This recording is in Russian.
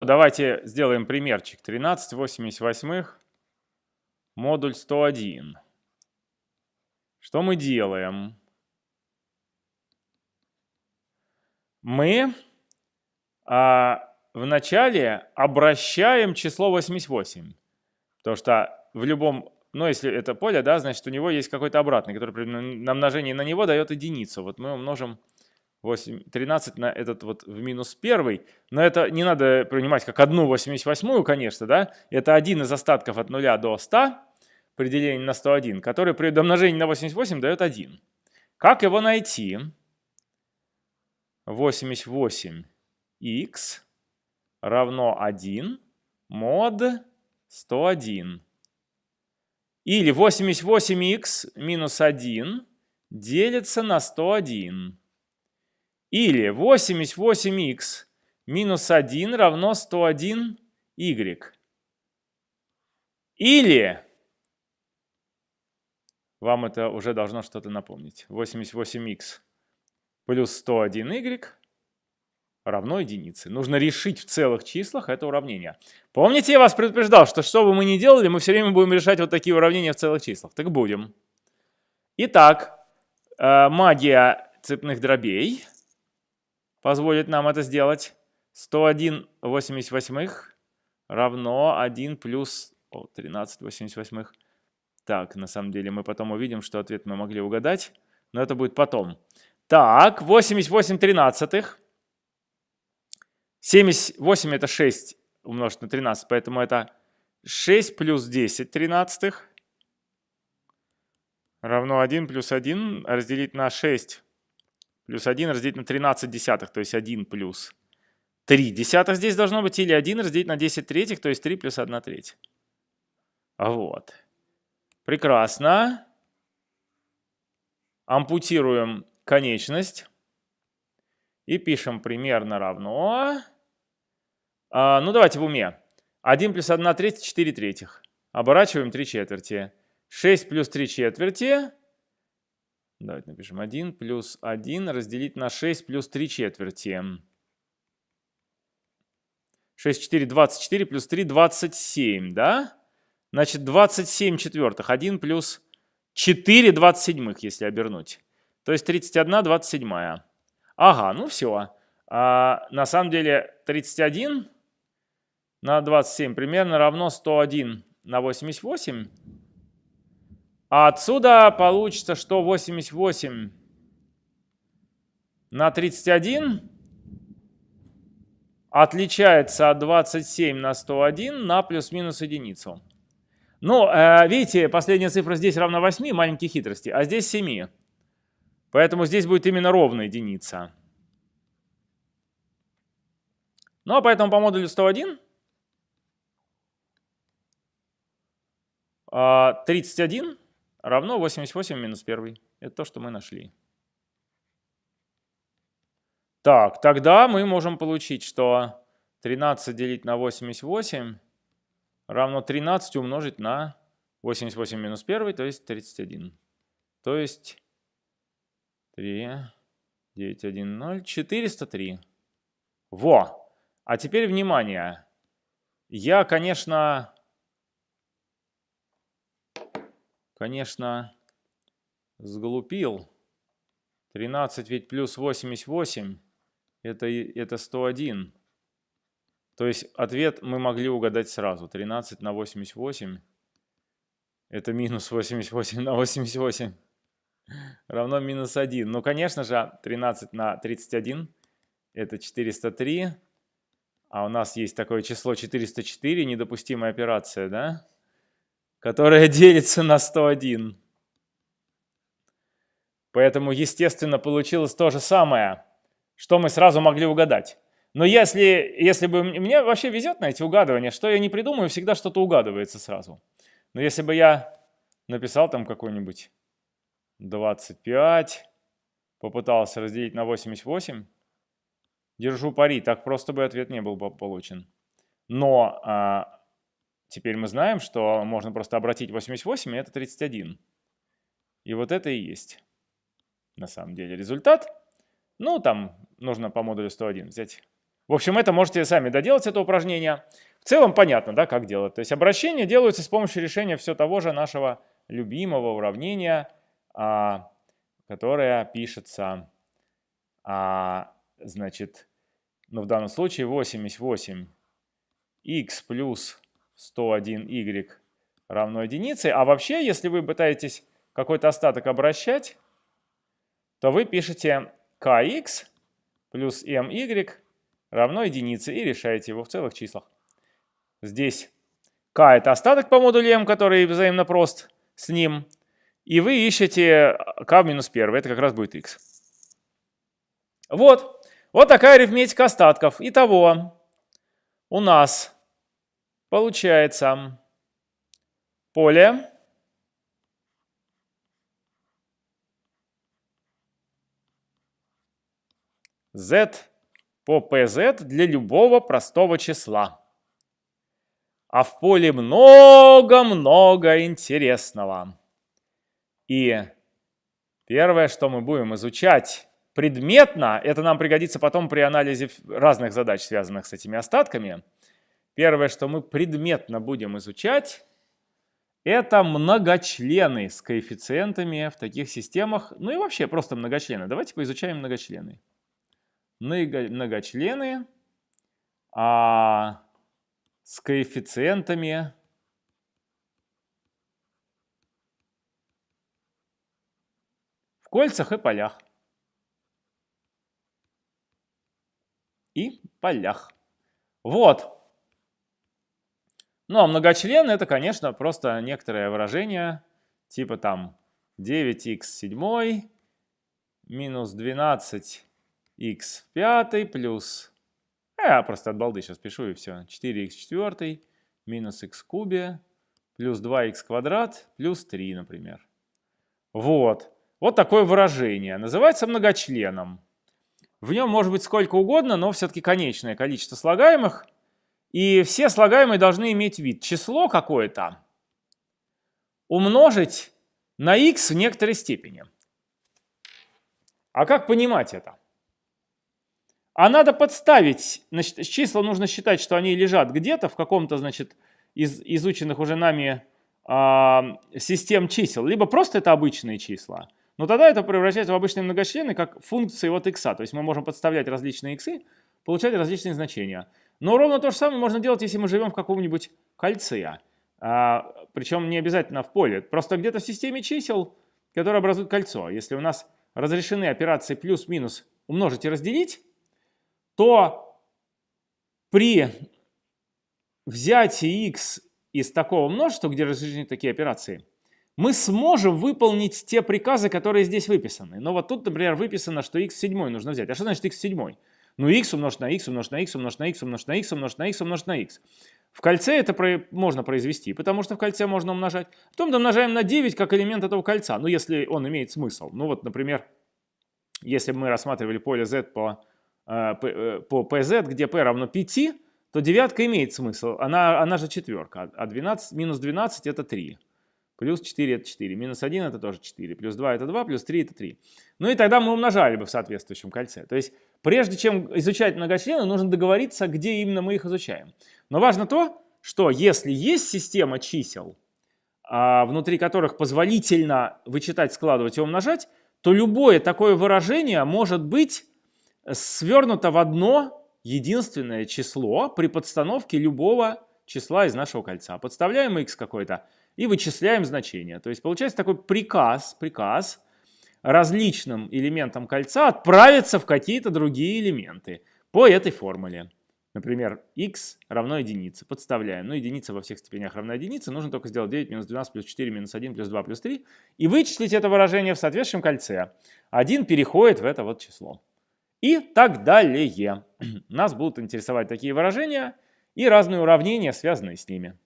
Давайте сделаем примерчик. 13 88 модуль 101. Что мы делаем? Мы а, вначале обращаем число 88. Потому что в любом, ну если это поле, да, значит у него есть какой-то обратный, который на множение на него дает единицу. Вот мы умножим 8, 13 на этот вот в минус первый. Но это не надо принимать как одну 88, конечно, да. Это один из остатков от 0 до 100 при делении на 101, который при домножении на 88 дает 1. Как его найти? 88х равно 1 мод 101. Или 88х минус 1 делится на 101. Или 88х минус 1 равно 101y. Или, вам это уже должно что-то напомнить, 88х плюс 101y равно единице. Нужно решить в целых числах это уравнение. Помните, я вас предупреждал, что что бы мы ни делали, мы все время будем решать вот такие уравнения в целых числах. Так будем. Итак, э, магия цепных дробей – позволит нам это сделать. 101 88 равно 1 плюс о, 13 88. Так, на самом деле мы потом увидим, что ответ мы могли угадать, но это будет потом. Так, 88 тринадцатых. 78 это 6 умножить на 13, поэтому это 6 плюс 10 тринадцатых равно 1 плюс 1 разделить на 6 плюс 1 разделить на 13 десятых, то есть 1 плюс 3 десятых здесь должно быть, или 1 разделить на 10 третьих, то есть 3 плюс 1 треть. Вот. Прекрасно. Ампутируем конечность. И пишем примерно равно. А, ну, давайте в уме. 1 плюс 1 треть, 4 третьих. Оборачиваем 3 четверти. 6 плюс 3 четверти Давайте напишем 1 плюс 1 разделить на 6 плюс 3 четверти. 6, 4, 24 плюс 3, 27, да? Значит, 27 четвертых. 1 плюс 4 27, если обернуть. То есть 31 27. Ага, ну все. А, на самом деле 31 на 27 примерно равно 101 на 88. А отсюда получится, что 88 на 31 отличается от 27 на 101 на плюс-минус единицу. Ну, э, видите, последняя цифра здесь равна 8, маленькие хитрости, а здесь 7. Поэтому здесь будет именно ровная единица. Ну, а поэтому по модулю 101 31 равно 88 минус 1. Это то, что мы нашли. Так, тогда мы можем получить, что 13 делить на 88 равно 13 умножить на 88 минус 1, то есть 31. То есть 3, 9, 1, 0, 403. Во! А теперь внимание. Я, конечно, конечно, сглупил. 13 ведь плюс 88 это, это 101. То есть ответ мы могли угадать сразу. 13 на 88 это минус 88 на 88 равно минус 1. Ну, конечно же, 13 на 31 это 403. А у нас есть такое число 404, недопустимая операция, да? Которая делится на 101. Поэтому, естественно, получилось то же самое, что мы сразу могли угадать. Но если, если бы... Мне вообще везет на эти угадывания, что я не придумаю, всегда что-то угадывается сразу. Но если бы я написал там какой-нибудь 25, попытался разделить на 88, держу пари, так просто бы ответ не был бы получен. Но а, Теперь мы знаем, что можно просто обратить 88, и это 31. И вот это и есть на самом деле результат. Ну, там нужно по модулю 101 взять В общем, это можете сами доделать, это упражнение. В целом понятно, да, как делать. То есть обращения делаются с помощью решения все того же нашего любимого уравнения, а, которое пишется, а, значит, ну в данном случае 88 x плюс 101y равно единице. А вообще, если вы пытаетесь какой-то остаток обращать, то вы пишете kx плюс my равно единице и решаете его в целых числах. Здесь k это остаток по модулю m, который взаимно прост с ним. И вы ищете k в минус 1, это как раз будет x. Вот, вот такая арифметика остатков. Итого у нас получается поле z по pz для любого простого числа. А в поле много-много интересного. И первое, что мы будем изучать предметно, это нам пригодится потом при анализе разных задач, связанных с этими остатками. Первое, что мы предметно будем изучать, это многочлены с коэффициентами в таких системах. Ну и вообще просто многочлены. Давайте поизучаем многочлены многочлены а, с коэффициентами в кольцах и полях. И полях. Вот. Ну а многочлены это, конечно, просто некоторое выражение, типа там 9х7 минус 12 x в пятой плюс... Я просто от балды сейчас пишу и все. 4х в четвертой минус x в кубе плюс 2х квадрат плюс 3, например. Вот. Вот такое выражение. Называется многочленом. В нем может быть сколько угодно, но все-таки конечное количество слагаемых. И все слагаемые должны иметь вид. Число какое-то умножить на x в некоторой степени. А как понимать это? А надо подставить, значит, числа нужно считать, что они лежат где-то в каком-то, значит, из изученных уже нами э, систем чисел, либо просто это обычные числа. Но тогда это превращается в обычные многочлены как функции от x. То есть мы можем подставлять различные x, получать различные значения. Но ровно то же самое можно делать, если мы живем в каком-нибудь кольце. А, причем не обязательно в поле. Просто где-то в системе чисел, которые образуют кольцо. Если у нас разрешены операции плюс-минус умножить и разделить, то при взятии x из такого множества, где разрешены такие операции, мы сможем выполнить те приказы, которые здесь выписаны. Но вот тут, например, выписано, что x в 7 нужно взять. А что значит x в 7? Ну, x умножить на x, умножить на x, умножить на x, умножить на x, умножить на x, умножить на x. В кольце это про можно произвести, потому что в кольце можно умножать. Потом домножаем на 9 как элемент этого кольца, ну, если он имеет смысл. Ну, вот, например, если мы рассматривали поле z по Э, э, по pz, где p равно 5, то девятка имеет смысл. Она, она же четверка. А 12, минус 12 это 3. Плюс 4 это 4. Минус 1 это тоже 4. Плюс 2 это 2. Плюс 3 это 3. Ну и тогда мы умножали бы в соответствующем кольце. То есть прежде чем изучать многочлены, нужно договориться, где именно мы их изучаем. Но важно то, что если есть система чисел, а, внутри которых позволительно вычитать, складывать и умножать, то любое такое выражение может быть свернуто в одно единственное число при подстановке любого числа из нашего кольца. Подставляем x какой-то и вычисляем значение. То есть получается такой приказ, приказ различным элементам кольца отправиться в какие-то другие элементы по этой формуле. Например, x равно единице. Подставляем. Ну, единица во всех степенях равна единице. Нужно только сделать 9 минус 12 плюс 4 минус 1 плюс 2 плюс 3. И вычислить это выражение в соответствующем кольце. 1 переходит в это вот число и так далее. Нас будут интересовать такие выражения и разные уравнения, связанные с ними.